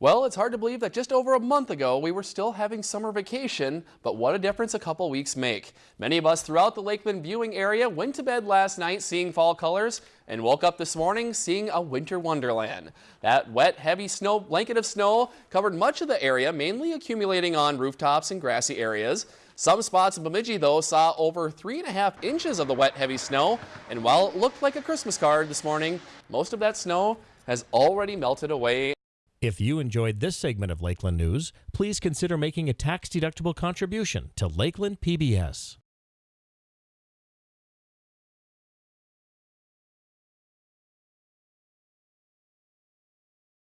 Well, it's hard to believe that just over a month ago we were still having summer vacation, but what a difference a couple weeks make. Many of us throughout the Lakeland viewing area went to bed last night seeing fall colors and woke up this morning seeing a winter wonderland. That wet, heavy snow blanket of snow covered much of the area, mainly accumulating on rooftops and grassy areas. Some spots in Bemidji, though, saw over three and a half inches of the wet, heavy snow. And while it looked like a Christmas card this morning, most of that snow has already melted away. If you enjoyed this segment of Lakeland News, please consider making a tax-deductible contribution to Lakeland PBS.